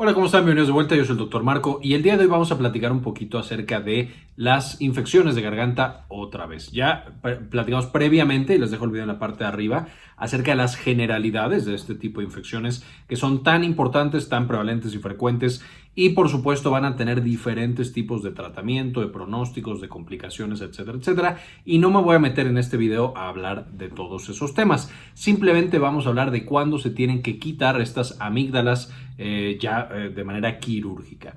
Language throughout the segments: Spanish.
Hola, ¿cómo están? Bienvenidos de vuelta, yo soy el doctor Marco y el día de hoy vamos a platicar un poquito acerca de las infecciones de garganta otra vez. Ya platicamos previamente, y les dejo el video en la parte de arriba, acerca de las generalidades de este tipo de infecciones que son tan importantes, tan prevalentes y frecuentes y por supuesto van a tener diferentes tipos de tratamiento, de pronósticos, de complicaciones, etcétera, etcétera. Y no me voy a meter en este video a hablar de todos esos temas. Simplemente vamos a hablar de cuándo se tienen que quitar estas amígdalas eh, ya eh, de manera quirúrgica.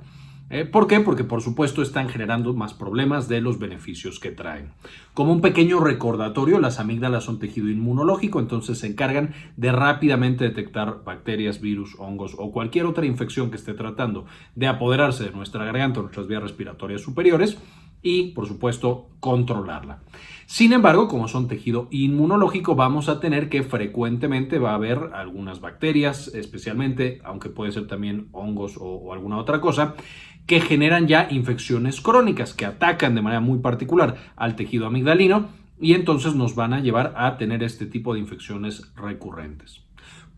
Eh, ¿Por qué? Porque por supuesto están generando más problemas de los beneficios que traen. Como un pequeño recordatorio, las amígdalas son tejido inmunológico, entonces se encargan de rápidamente detectar bacterias, virus, hongos o cualquier otra infección que esté tratando de apoderarse de nuestra garganta o nuestras vías respiratorias superiores y, por supuesto, controlarla. Sin embargo, como son tejido inmunológico, vamos a tener que frecuentemente va a haber algunas bacterias, especialmente, aunque puede ser también hongos o, o alguna otra cosa, que generan ya infecciones crónicas que atacan de manera muy particular al tejido amigdalino y entonces nos van a llevar a tener este tipo de infecciones recurrentes.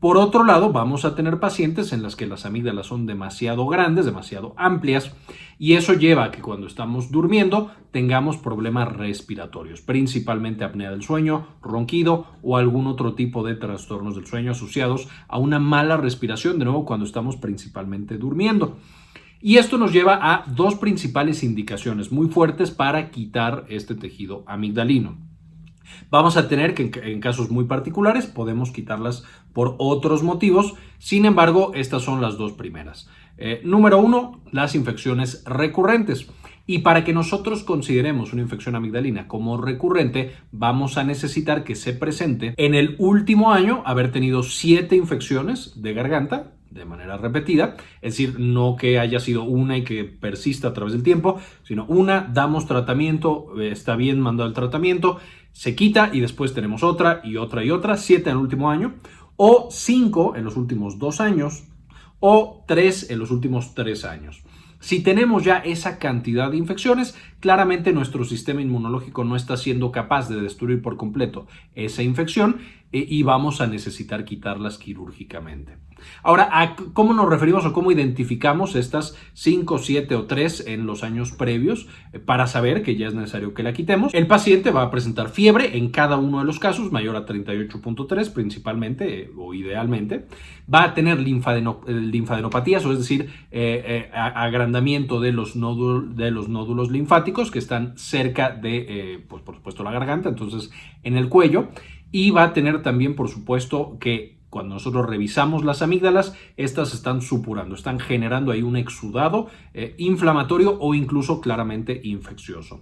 Por otro lado, vamos a tener pacientes en las que las amígdalas son demasiado grandes, demasiado amplias, y eso lleva a que cuando estamos durmiendo tengamos problemas respiratorios, principalmente apnea del sueño, ronquido o algún otro tipo de trastornos del sueño asociados a una mala respiración, de nuevo cuando estamos principalmente durmiendo. Y esto nos lleva a dos principales indicaciones muy fuertes para quitar este tejido amigdalino. Vamos a tener que en, casos muy particulares podemos quitarlas por otros motivos, sin embargo estas son las dos primeras. Eh, número uno, las infecciones recurrentes. Y para que nosotros consideremos una infección amigdalina como recurrente, vamos a necesitar que se presente en el último año haber tenido siete infecciones de garganta de manera repetida, es decir, no que haya sido una y que persista a través del tiempo, sino una, damos tratamiento, eh, está bien mandado el tratamiento, se quita y después tenemos otra y otra y otra, siete en el último año, o cinco en los últimos dos años, o tres en los últimos tres años. Si tenemos ya esa cantidad de infecciones, claramente nuestro sistema inmunológico no está siendo capaz de destruir por completo esa infección eh, y vamos a necesitar quitarlas quirúrgicamente. Ahora, ¿cómo nos referimos o cómo identificamos estas 5, 7 o 3 en los años previos eh, para saber que ya es necesario que la quitemos? El paciente va a presentar fiebre en cada uno de los casos, mayor a 38.3 principalmente eh, o idealmente. Va a tener linfadenopatías, o es decir, agrandamiento de los, nódulos, de los nódulos linfáticos que están cerca de, pues por supuesto, la garganta, entonces en el cuello y va a tener también, por supuesto, que cuando nosotros revisamos las amígdalas, estas están supurando, están generando ahí un exudado eh, inflamatorio o incluso claramente infeccioso.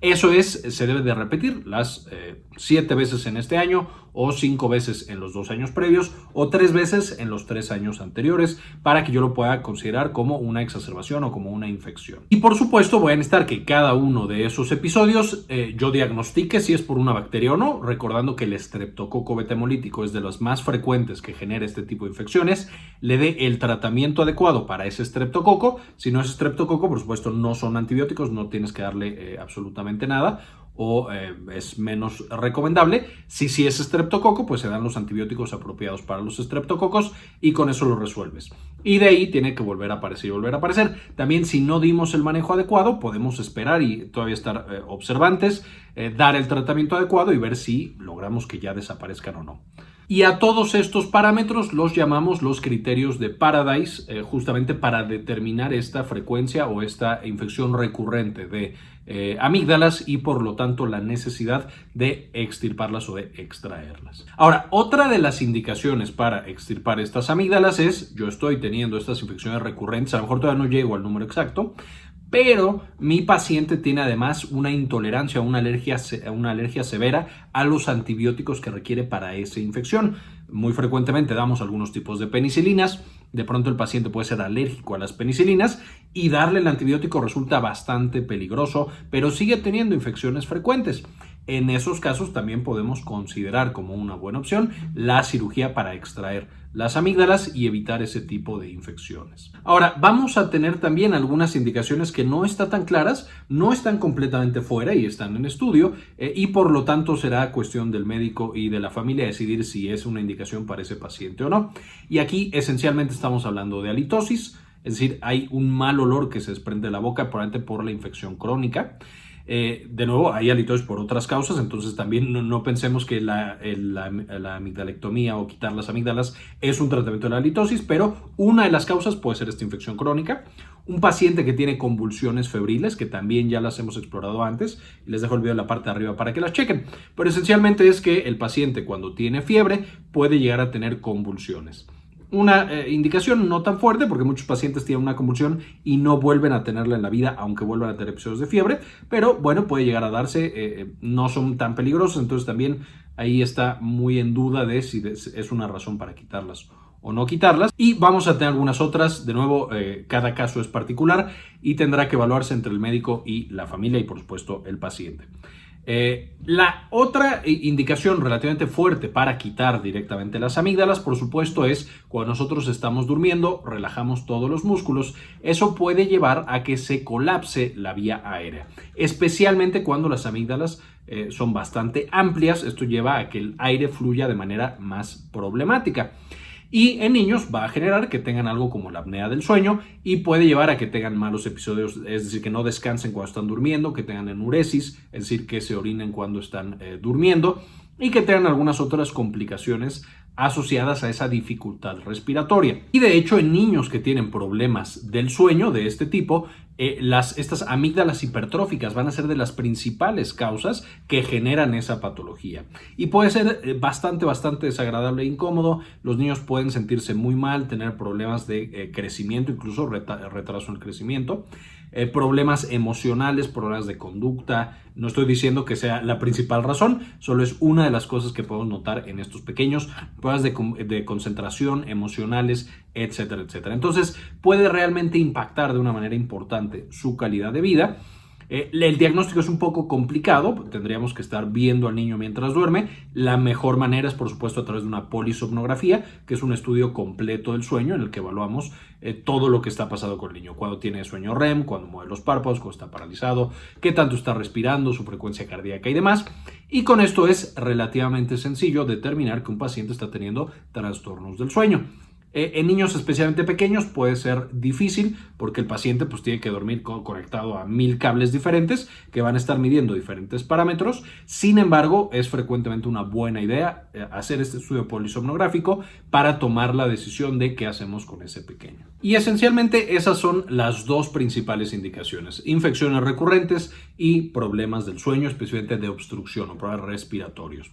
Eso es, se debe de repetir las eh, siete veces en este año o cinco veces en los dos años previos o tres veces en los tres años anteriores para que yo lo pueda considerar como una exacerbación o como una infección. Y por supuesto voy a necesitar que cada uno de esos episodios eh, yo diagnostique si es por una bacteria o no, recordando que el estreptococo betemolítico es de los más frecuentes que genera este tipo de infecciones, le dé el tratamiento adecuado para ese estreptococo. Si no es estreptococo, por supuesto no son antibióticos, no tienes que darle eh, absolutamente nada o eh, es menos recomendable. Si si es estreptococo, pues se dan los antibióticos apropiados para los estreptococos y con eso lo resuelves. Y de ahí tiene que volver a aparecer y volver a aparecer. También si no dimos el manejo adecuado, podemos esperar y todavía estar eh, observantes, eh, dar el tratamiento adecuado y ver si logramos que ya desaparezcan o no. Y a todos estos parámetros los llamamos los criterios de Paradise, eh, justamente para determinar esta frecuencia o esta infección recurrente de eh, amígdalas y por lo tanto la necesidad de extirparlas o de extraerlas. Ahora, otra de las indicaciones para extirpar estas amígdalas es, yo estoy teniendo estas infecciones recurrentes, a lo mejor todavía no llego al número exacto, pero mi paciente tiene además una intolerancia, una alergia, una alergia severa a los antibióticos que requiere para esa infección. Muy frecuentemente damos algunos tipos de penicilinas, de pronto el paciente puede ser alérgico a las penicilinas y darle el antibiótico resulta bastante peligroso, pero sigue teniendo infecciones frecuentes. En esos casos también podemos considerar como una buena opción la cirugía para extraer las amígdalas y evitar ese tipo de infecciones. Ahora, vamos a tener también algunas indicaciones que no están tan claras, no están completamente fuera y están en estudio eh, y por lo tanto será cuestión del médico y de la familia decidir si es una indicación para ese paciente o no. Y aquí esencialmente estamos hablando de halitosis, es decir, hay un mal olor que se desprende de la boca, probablemente por la infección crónica. Eh, de nuevo, hay halitosis por otras causas, entonces también no, pensemos que la, amigdalectomía o quitar las amígdalas es un tratamiento de la halitosis, pero una de las causas puede ser esta infección crónica. Un paciente que tiene convulsiones febriles, que también ya las hemos explorado antes, y les dejo el video en la parte de arriba para que las chequen. Pero esencialmente es que el paciente cuando tiene fiebre puede llegar a tener convulsiones una eh, indicación no tan fuerte porque muchos pacientes tienen una convulsión y no vuelven a tenerla en la vida aunque vuelvan a tener episodios de fiebre, pero bueno, puede llegar a darse, eh, eh, no son tan peligrosos, entonces también ahí está muy en duda de si es una razón para quitarlas o no quitarlas. Y vamos a tener algunas otras, de nuevo, cada caso es particular y tendrá que evaluarse entre el médico y la familia y por supuesto el paciente. Eh, la otra indicación relativamente fuerte para quitar directamente las amígdalas, por supuesto, es cuando nosotros estamos durmiendo, relajamos todos los músculos. Eso puede llevar a que se colapse la vía aérea, especialmente cuando las amígdalas eh, son bastante amplias. Esto lleva a que el aire fluya de manera más problemática. Y en niños va a generar que tengan algo como la apnea del sueño y puede llevar a que tengan malos episodios, es decir, que no descansen cuando están durmiendo, que tengan enuresis, es decir, que se orinen cuando están eh, durmiendo y que tengan algunas otras complicaciones asociadas a esa dificultad respiratoria. Y de hecho en niños que tienen problemas del sueño de este tipo, eh, estas amígdalas hipertróficas van a ser de las principales causas que generan esa patología. Y puede ser eh, bastante, bastante desagradable e incómodo. Los niños pueden sentirse muy mal, tener problemas de eh, crecimiento, incluso retraso en el crecimiento. Eh, problemas emocionales, problemas de conducta. No estoy diciendo que sea la principal razón, solo es una de las cosas que podemos notar en estos pequeños, problemas de, de concentración, emocionales, etcétera, etcétera. Entonces puede realmente impactar de una manera importante su calidad de vida eh, el diagnóstico es un poco complicado, tendríamos que estar viendo al niño mientras duerme. La mejor manera es, por supuesto, a través de una polisomnografía, que es un estudio completo del sueño en el que evaluamos eh, todo lo que está pasando con el niño. Cuando tiene sueño REM, cuando mueve los párpados, cuando está paralizado, qué tanto está respirando, su frecuencia cardíaca y demás. Y con esto es relativamente sencillo determinar que un paciente está teniendo trastornos del sueño. Eh, en niños especialmente pequeños puede ser difícil porque el paciente pues, tiene que dormir conectado a mil cables diferentes que van a estar midiendo diferentes parámetros. Sin embargo, es frecuentemente una buena idea eh, hacer este estudio polisomnográfico para tomar la decisión de qué hacemos con ese pequeño. Y esencialmente esas son las dos principales indicaciones, infecciones recurrentes y problemas del sueño, especialmente de obstrucción o problemas respiratorios.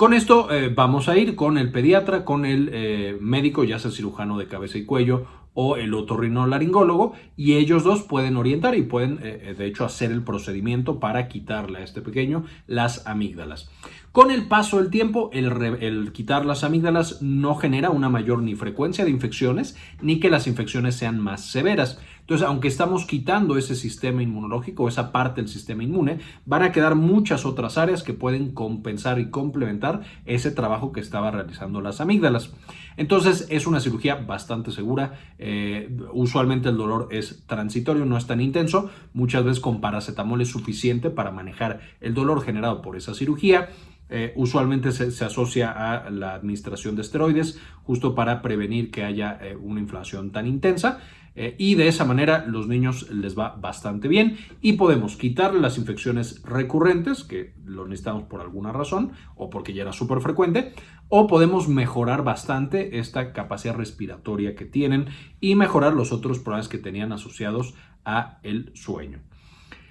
Con esto eh, vamos a ir con el pediatra, con el eh, médico, ya sea cirujano de cabeza y cuello o el otorrinolaringólogo y ellos dos pueden orientar y pueden eh, de hecho hacer el procedimiento para quitarle a este pequeño las amígdalas. Con el paso del tiempo, el, el, quitar las amígdalas no genera una mayor ni frecuencia de infecciones ni que las infecciones sean más severas. Entonces, aunque estamos quitando ese sistema inmunológico, esa parte del sistema inmune, van a quedar muchas otras áreas que pueden compensar y complementar ese trabajo que estaba realizando las amígdalas. Entonces, es una cirugía bastante segura. Eh, usualmente el dolor es transitorio, no es tan intenso. Muchas veces con paracetamol es suficiente para manejar el dolor generado por esa cirugía. Eh, usualmente se, asocia a la administración de esteroides justo para prevenir que haya eh, una inflación tan intensa. Eh, y de esa manera los niños les va bastante bien y podemos quitarle las infecciones recurrentes, que lo necesitamos por alguna razón o porque ya era súper frecuente, o podemos mejorar bastante esta capacidad respiratoria que tienen y mejorar los otros problemas que tenían asociados a el sueño.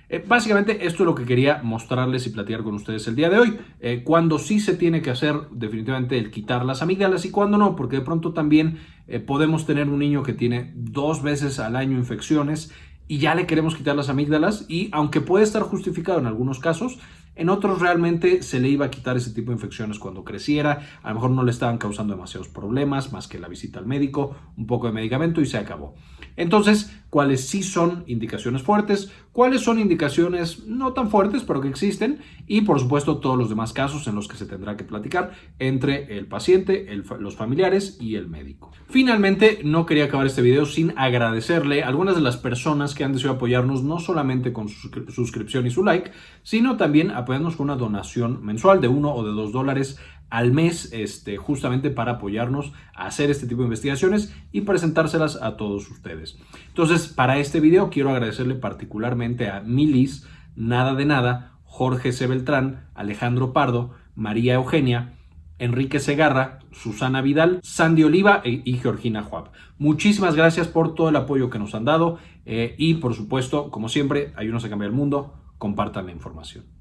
Eh, básicamente esto es lo que quería mostrarles y platicar con ustedes el día de hoy. Eh, cuando sí se tiene que hacer definitivamente el quitar las amígdalas y cuando no, porque de pronto también eh, podemos tener un niño que tiene dos veces al año infecciones y ya le queremos quitar las amígdalas y aunque puede estar justificado en algunos casos, en otros realmente se le iba a quitar ese tipo de infecciones cuando creciera, a lo mejor no le estaban causando demasiados problemas, más que la visita al médico, un poco de medicamento y se acabó. Entonces, ¿cuáles sí son indicaciones fuertes? ¿Cuáles son indicaciones no tan fuertes, pero que existen? Y por supuesto todos los demás casos en los que se tendrá que platicar entre el paciente, los familiares y el médico. Finalmente, no quería acabar este video sin agradecerle a algunas de las personas que han decidido apoyarnos no solamente con su suscripción y su like, sino también apoyarnos con una donación mensual de uno o de dos dólares al mes este, justamente para apoyarnos a hacer este tipo de investigaciones y presentárselas a todos ustedes. Entonces, para este video quiero agradecerle particularmente a Milis, Nada de Nada, Jorge C. Beltrán, Alejandro Pardo, María Eugenia, Enrique Segarra, Susana Vidal, Sandy Oliva e, y Georgina Juab. Muchísimas gracias por todo el apoyo que nos han dado eh, y por supuesto, como siempre, ayúdenos a cambiar el mundo, compartan la información.